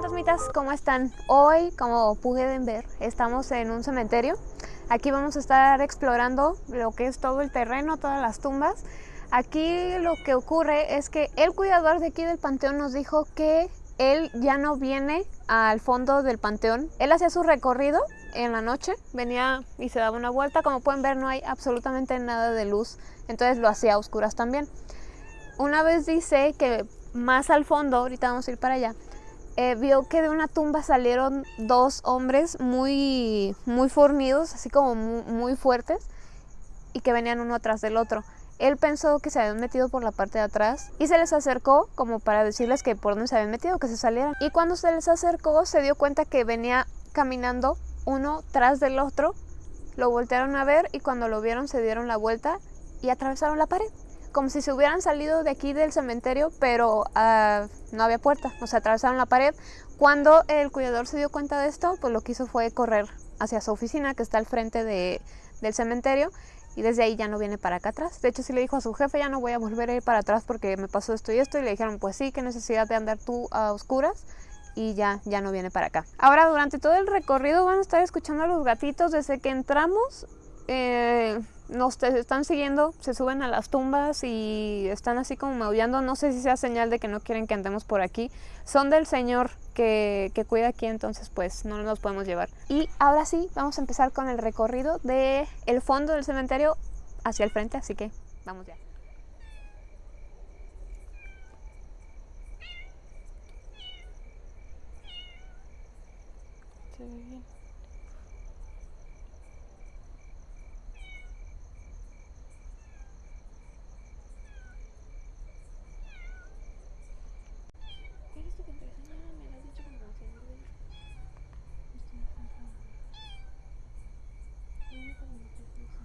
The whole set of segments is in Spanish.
fantasmitas, ¿cómo están? Hoy, como pueden ver, estamos en un cementerio. Aquí vamos a estar explorando lo que es todo el terreno, todas las tumbas. Aquí lo que ocurre es que el cuidador de aquí del panteón nos dijo que él ya no viene al fondo del panteón. Él hacía su recorrido en la noche, venía y se daba una vuelta. Como pueden ver no hay absolutamente nada de luz, entonces lo hacía a oscuras también. Una vez dice que más al fondo, ahorita vamos a ir para allá, eh, vio que de una tumba salieron dos hombres muy, muy fornidos, así como muy, muy, fuertes, y que venían uno atrás del otro. Él pensó que se habían metido por la parte de atrás y se les acercó como para decirles que por dónde se habían metido, que se salieran. Y cuando se les acercó se dio cuenta que venía caminando uno tras del otro, lo voltearon a ver y cuando lo vieron se dieron la vuelta y atravesaron la pared como si se hubieran salido de aquí del cementerio, pero uh, no había puerta, o sea, atravesaron la pared. Cuando el cuidador se dio cuenta de esto, pues lo que hizo fue correr hacia su oficina, que está al frente de, del cementerio, y desde ahí ya no viene para acá atrás. De hecho, sí le dijo a su jefe, ya no voy a volver a ir para atrás porque me pasó esto y esto, y le dijeron, pues sí, qué necesidad de andar tú a oscuras, y ya, ya no viene para acá. Ahora, durante todo el recorrido van a estar escuchando a los gatitos desde que entramos. Eh, nos están siguiendo, se suben a las tumbas y están así como maullando. No sé si sea señal de que no quieren que andemos por aquí. Son del señor que, que cuida aquí, entonces pues no nos podemos llevar. Y ahora sí, vamos a empezar con el recorrido del el fondo del cementerio hacia el frente, así que vamos ya. Bien. ¿Cuál es tu contraseña? Me la has dicho como se me olvidó. Esto me falta. Dime cómo me estás diciendo.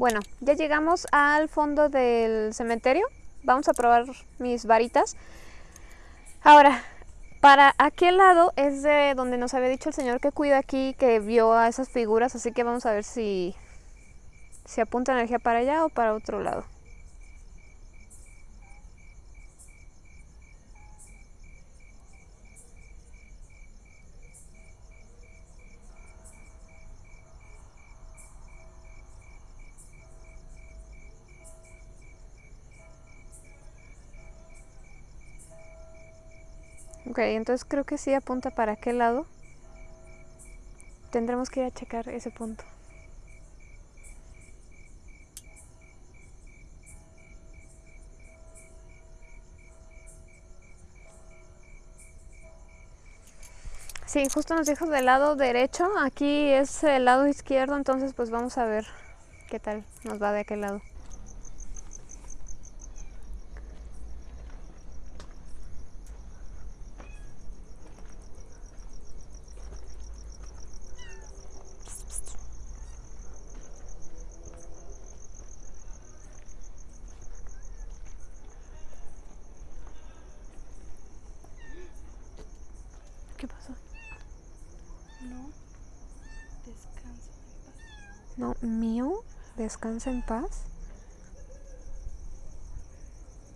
Bueno, ya llegamos al fondo del cementerio. Vamos a probar mis varitas. Ahora, para aquel lado es de donde nos había dicho el señor que cuida aquí, que vio a esas figuras, así que vamos a ver si, si apunta energía para allá o para otro lado. Ok, entonces creo que sí apunta para aquel lado. Tendremos que ir a checar ese punto. Sí, justo nos dijo del lado derecho, aquí es el lado izquierdo, entonces pues vamos a ver qué tal nos va de aquel lado. ¿Qué pasó? No. Descansa en paz. No, mío, descansa en paz.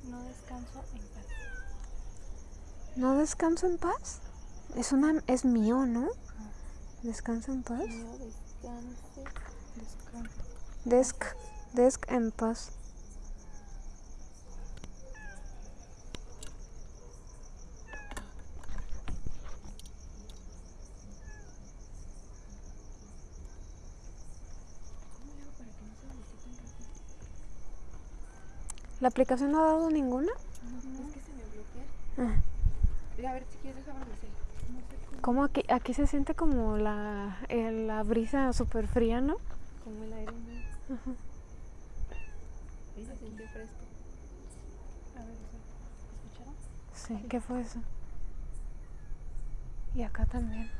No descanso en paz. ¿No descanso en paz? Es una es mío, ¿no? Descansa en paz. No descanse. Descansa. Desk, desk en paz. ¿Cómo le hago para que no se bloquee tan rápido? ¿La aplicación no ha dado ninguna? No, es que se me bloquea. Ah, A ver, si quieres, déjame hacer. Como aquí, aquí se siente como la, el- la brisa súper fría, ¿no? Como el aire. ¿no? Ajá. Y se siente fresco. A ver, ¿escucharon? Sí, ¿qué fue eso? Y acá también.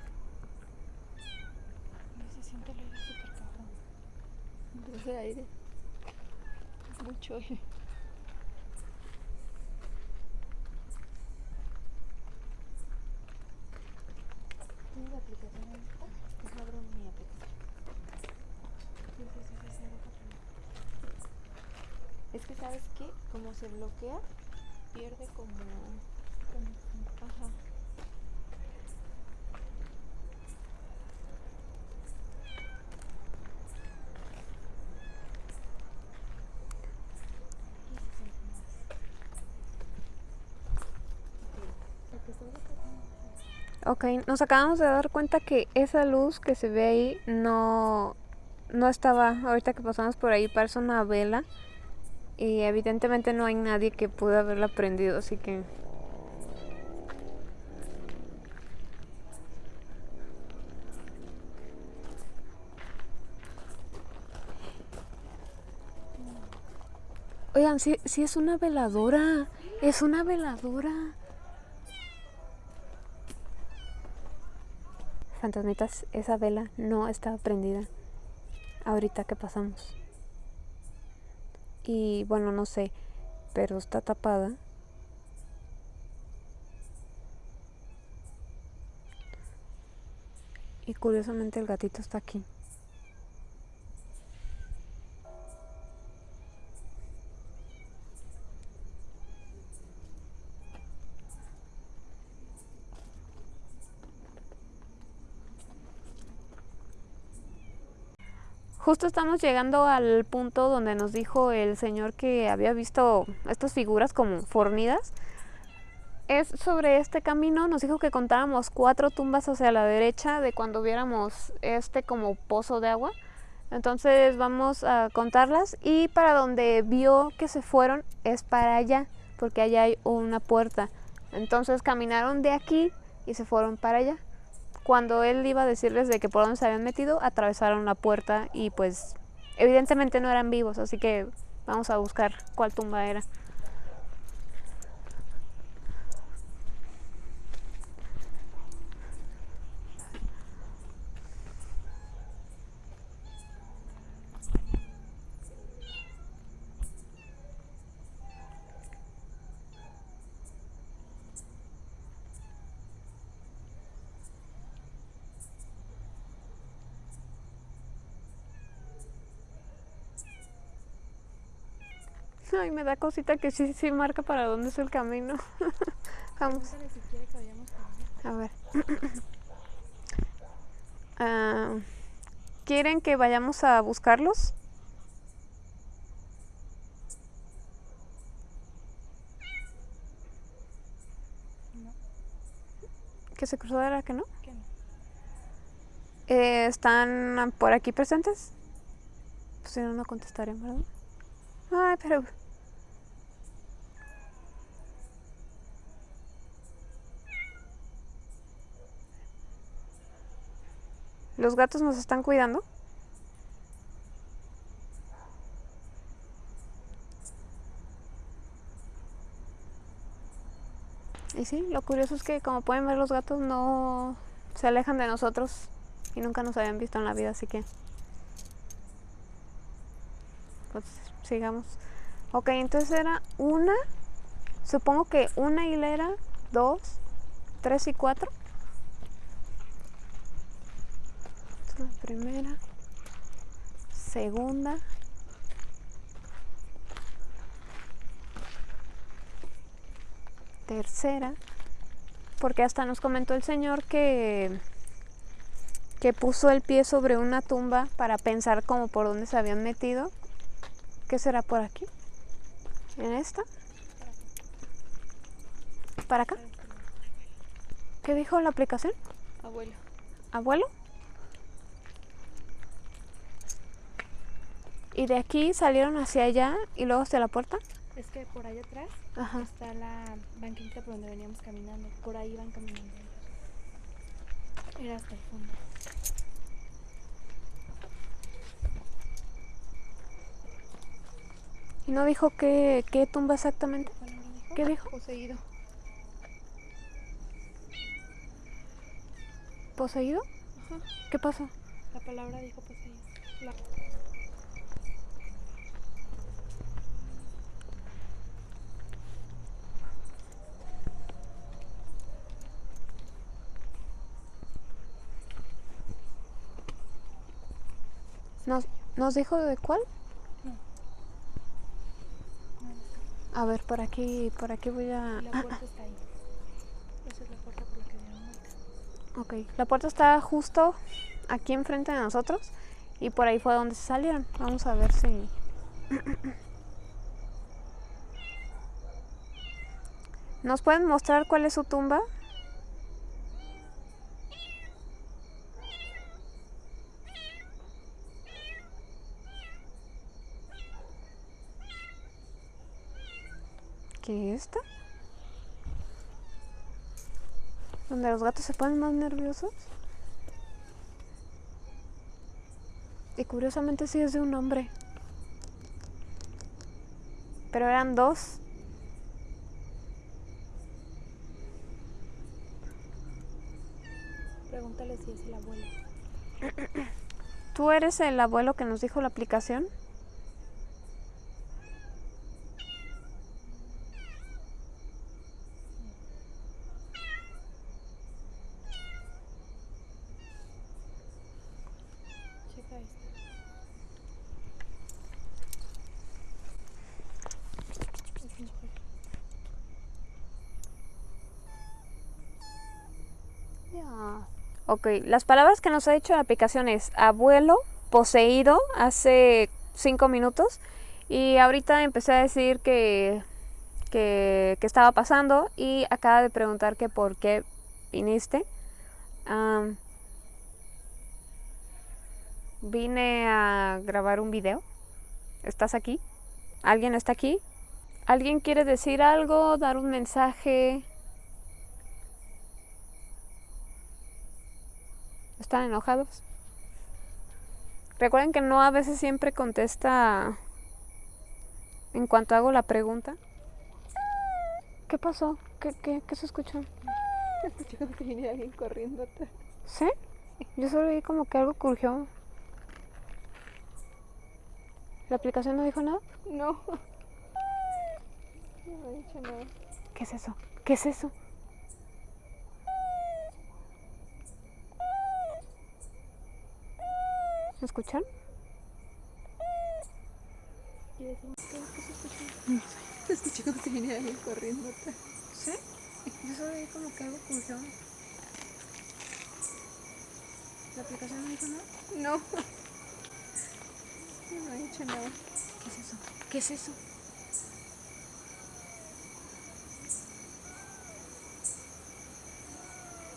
Y se siente el aire súper cabrón. Entonces el aire es mucho aire. Mi. Es que sabes que como se bloquea, pierde como... Ajá. Ok, nos acabamos de dar cuenta que esa luz que se ve ahí no, no estaba, ahorita que pasamos por ahí parece una vela y evidentemente no hay nadie que pueda haberla prendido, así que... Oigan, sí, sí es una veladora, es una veladora. Fantasmitas, esa vela no estaba prendida ahorita que pasamos. Y bueno, no sé, pero está tapada. Y curiosamente el gatito está aquí. Justo estamos llegando al punto donde nos dijo el señor que había visto estas figuras como fornidas. Es sobre este camino, nos dijo que contáramos cuatro tumbas hacia la derecha de cuando viéramos este como pozo de agua. Entonces vamos a contarlas y para donde vio que se fueron es para allá, porque allá hay una puerta. Entonces caminaron de aquí y se fueron para allá cuando él iba a decirles de que por dónde se habían metido, atravesaron la puerta y pues evidentemente no eran vivos, así que vamos a buscar cuál tumba era. Ay, me da cosita que sí, sí marca para dónde es el camino. Vamos. A ver. Ah, ¿Quieren que vayamos a buscarlos? No, ¿Que se cruzó era que no? que no. Eh, ¿Están por aquí presentes? Pues si no, no contestarían, ¿verdad? Ay, pero... ¿Los gatos nos están cuidando? Y sí, lo curioso es que como pueden ver los gatos no se alejan de nosotros y nunca nos habían visto en la vida, así que pues sigamos. Ok, entonces era una, supongo que una hilera, dos, tres y cuatro. Esta es la primera, segunda, tercera, porque hasta nos comentó el señor que que puso el pie sobre una tumba para pensar como por dónde se habían metido. ¿Qué será por aquí? ¿En esta? ¿Para acá? ¿Qué dijo la aplicación? Abuelo. ¿Abuelo? ¿Y de aquí salieron hacia allá y luego hacia la puerta? Es que por allá atrás Ajá. está la banquita por donde veníamos caminando. Por ahí van caminando. Era hasta el fondo. ¿Y no dijo qué, qué tumba exactamente? ¿Qué palabra dijo? ¿Qué dijo? Poseído. ¿Poseído? Ajá. ¿Qué pasó? La palabra dijo poseído. La- ¿Nos, ¿Nos dijo de cuál? A ver, por aquí, por aquí voy a... La puerta está ahí. Esa es la puerta por la que dieron vuelta. Ok, la puerta está justo aquí enfrente de nosotros y por ahí fue donde se salieron. Vamos a ver si... ¿Nos pueden mostrar cuál es su tumba? ¿Qué es esta? Donde los gatos se ponen más nerviosos. Y curiosamente sí es de un hombre. Pero eran dos. Pregúntale si es el abuelo. ¿Tú eres el abuelo que nos dijo la aplicación? Checa esta. Es mujer. Ya. Ok, las palabras que nos ha dicho la aplicación es abuelo, poseído, hace cinco minutos. Y ahorita empecé a decir que, que, que estaba pasando y acaba de preguntar que por qué viniste. Am, vine a grabar un video. ¿Estás aquí? ¿Alguien está aquí? ¿Alguien quiere decir algo, dar un mensaje? ¿Están enojados? Recuerden que no a veces siempre contesta en cuanto hago la pregunta. ¿Qué pasó? ¿Qué, qué, qué se escuchó? Como que viene alguien corriendo atrás. ¿Sí? Yo solo vi como que algo crujió. ¿La aplicación no dijo nada? No. No ha dicho nada. ¿Qué es eso? ¿Qué es eso? ¿Me escuchan? ¿Y decimos qué, qué se escuchó? Escuché como que viene alguien corriendo atrás. ¿Sí? Yo solo vi como que algo crujió. ¿La aplicación no dijo nada? No. No ha dicho nada. ¿Qué es eso? ¿Qué es eso?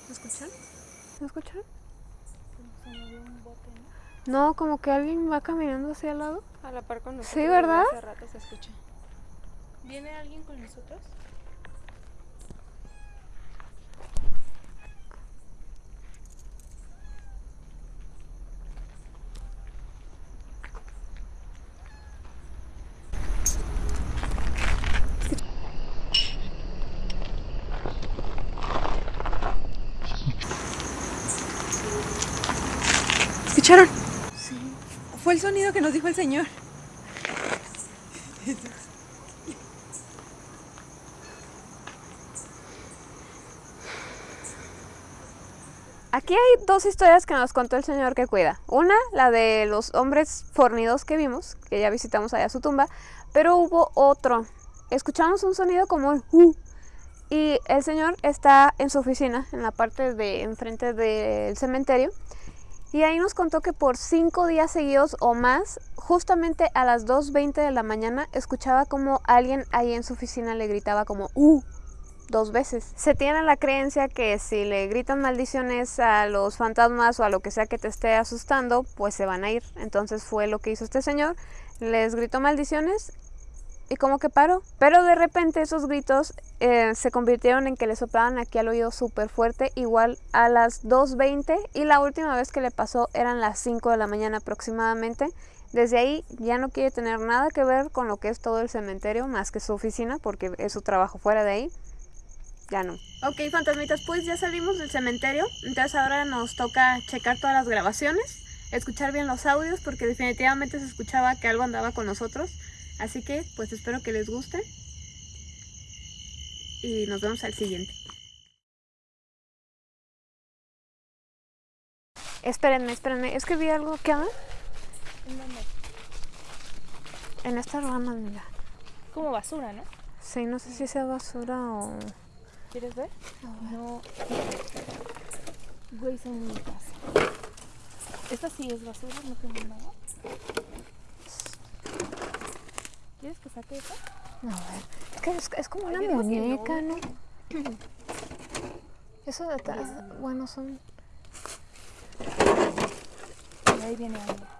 ¿Me escuchan? ¿Me escuchan? Se movió un bote, ¿no? No, como que alguien va caminando hacia el lado. A la par con nosotros. Sí, ¿verdad? Hace rato se escucha. ¿Viene alguien con nosotros? ¿Escucharon? Fue el sonido que nos dijo el señor. Aquí hay dos historias que nos contó el señor que cuida. Una, la de los hombres fornidos que vimos, que ya visitamos allá su tumba, pero hubo otro. Escuchamos un sonido como un "uh", y el señor está en su oficina, en la parte de enfrente del cementerio, y ahí nos contó que por cinco días seguidos o más, justamente a las 2.20 de la mañana, escuchaba como alguien ahí en su oficina le gritaba como ¡Uh! dos veces. Se tiene la creencia que si le gritan maldiciones a los fantasmas o a lo que sea que te esté asustando, pues se van a ir. Entonces fue lo que hizo este señor. Les gritó maldiciones y como que paró. Pero de repente esos gritos eh, se convirtieron en que le soplaban aquí al oído súper fuerte, igual a las 2.20 y la última vez que le pasó eran las 5 de la mañana aproximadamente. Desde ahí ya no quiere tener nada que ver con lo que es todo el cementerio, más que su oficina, porque es su trabajo fuera de ahí. Ya no. Ok, fantasmitas, pues ya salimos del cementerio, entonces ahora nos toca checar todas las grabaciones, escuchar bien los audios, porque definitivamente se escuchaba que algo andaba con nosotros. Así que, pues espero que les guste. Y nos vemos al siguiente. Espérenme, espérenme. Es que vi algo que ¿En dónde? en esta rama, mira. Como basura, ¿no? Sí, no sé si sea basura o... ¿Quieres ver? No. Güey, son muñecas. Esta sí es basura, no tengo nada. Ver. Es que es, es como Ay, una que muñeca, ¿no? Eso de atrás, bueno, son... Y ahí viene algo.